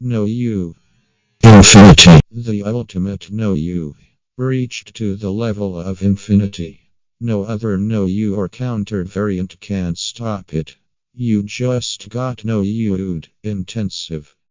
No you. Infinity. The ultimate no you. Reached to the level of infinity. No other no you or counter variant can stop it. You just got no you intensive.